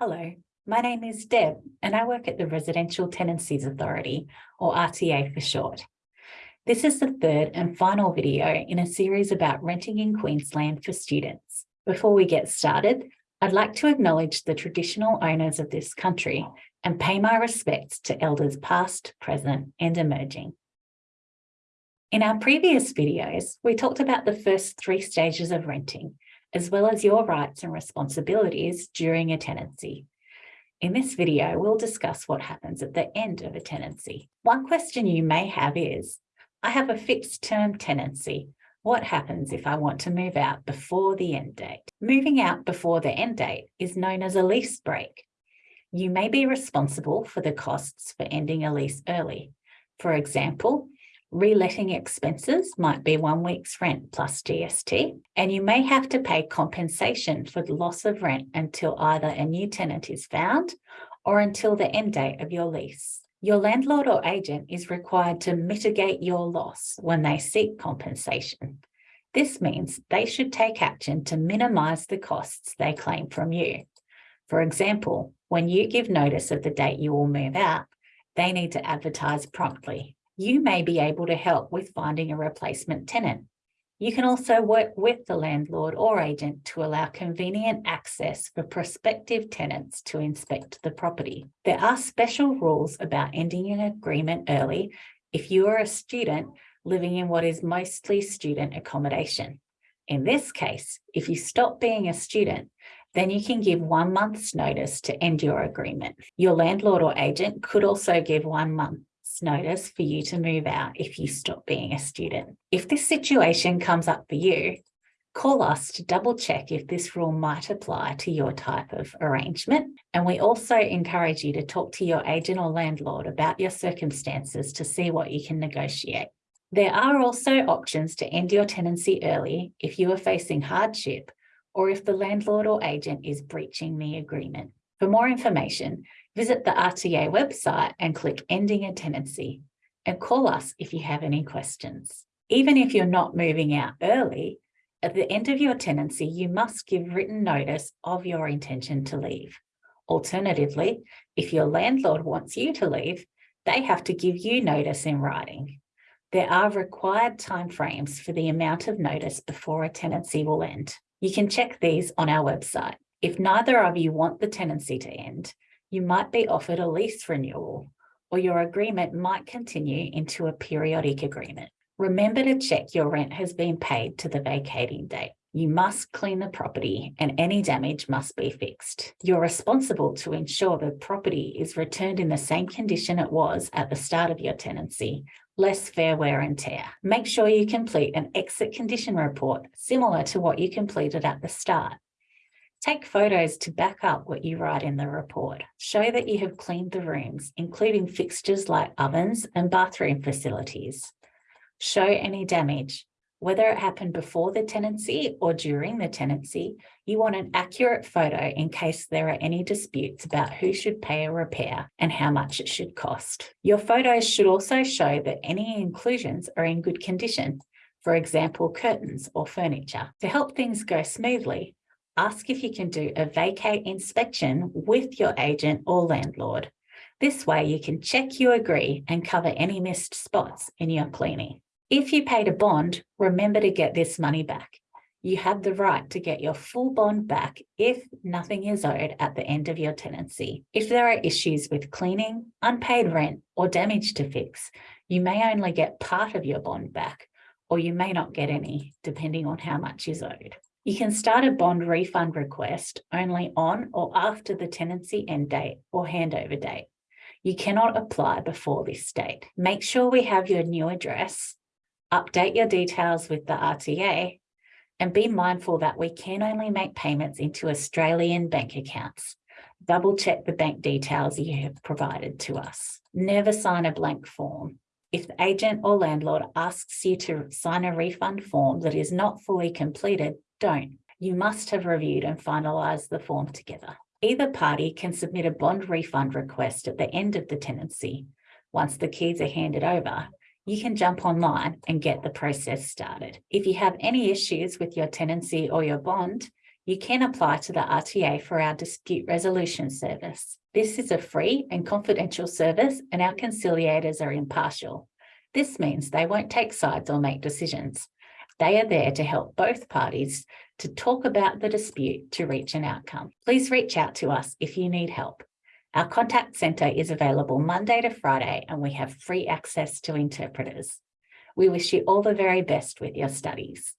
Hello, my name is Deb and I work at the Residential Tenancies Authority, or RTA for short. This is the third and final video in a series about renting in Queensland for students. Before we get started, I'd like to acknowledge the traditional owners of this country and pay my respects to elders past, present and emerging. In our previous videos, we talked about the first three stages of renting, as well as your rights and responsibilities during a tenancy. In this video, we'll discuss what happens at the end of a tenancy. One question you may have is, I have a fixed term tenancy. What happens if I want to move out before the end date? Moving out before the end date is known as a lease break. You may be responsible for the costs for ending a lease early. For example, Reletting expenses might be one week's rent plus GST, and you may have to pay compensation for the loss of rent until either a new tenant is found or until the end date of your lease. Your landlord or agent is required to mitigate your loss when they seek compensation. This means they should take action to minimise the costs they claim from you. For example, when you give notice of the date you will move out, they need to advertise promptly you may be able to help with finding a replacement tenant. You can also work with the landlord or agent to allow convenient access for prospective tenants to inspect the property. There are special rules about ending an agreement early if you are a student living in what is mostly student accommodation. In this case, if you stop being a student, then you can give one month's notice to end your agreement. Your landlord or agent could also give one month notice for you to move out if you stop being a student. If this situation comes up for you, call us to double check if this rule might apply to your type of arrangement. And we also encourage you to talk to your agent or landlord about your circumstances to see what you can negotiate. There are also options to end your tenancy early if you are facing hardship or if the landlord or agent is breaching the agreement. For more information, visit the RTA website and click Ending a Tenancy and call us if you have any questions. Even if you're not moving out early, at the end of your tenancy, you must give written notice of your intention to leave. Alternatively, if your landlord wants you to leave, they have to give you notice in writing. There are required timeframes for the amount of notice before a tenancy will end. You can check these on our website. If neither of you want the tenancy to end, you might be offered a lease renewal or your agreement might continue into a periodic agreement. Remember to check your rent has been paid to the vacating date. You must clean the property and any damage must be fixed. You're responsible to ensure the property is returned in the same condition it was at the start of your tenancy, less fair wear and tear. Make sure you complete an exit condition report similar to what you completed at the start. Take photos to back up what you write in the report. Show that you have cleaned the rooms, including fixtures like ovens and bathroom facilities. Show any damage. Whether it happened before the tenancy or during the tenancy, you want an accurate photo in case there are any disputes about who should pay a repair and how much it should cost. Your photos should also show that any inclusions are in good condition, for example, curtains or furniture. To help things go smoothly, ask if you can do a vacate inspection with your agent or landlord. This way you can check you agree and cover any missed spots in your cleaning. If you paid a bond, remember to get this money back. You have the right to get your full bond back if nothing is owed at the end of your tenancy. If there are issues with cleaning, unpaid rent or damage to fix, you may only get part of your bond back or you may not get any, depending on how much is owed. You can start a bond refund request only on or after the tenancy end date or handover date. You cannot apply before this date. Make sure we have your new address, update your details with the RTA, and be mindful that we can only make payments into Australian bank accounts. Double check the bank details you have provided to us. Never sign a blank form. If the agent or landlord asks you to sign a refund form that is not fully completed, don't. You must have reviewed and finalised the form together. Either party can submit a bond refund request at the end of the tenancy. Once the keys are handed over, you can jump online and get the process started. If you have any issues with your tenancy or your bond, you can apply to the RTA for our dispute resolution service. This is a free and confidential service and our conciliators are impartial. This means they won't take sides or make decisions. They are there to help both parties to talk about the dispute to reach an outcome. Please reach out to us if you need help. Our contact centre is available Monday to Friday and we have free access to interpreters. We wish you all the very best with your studies.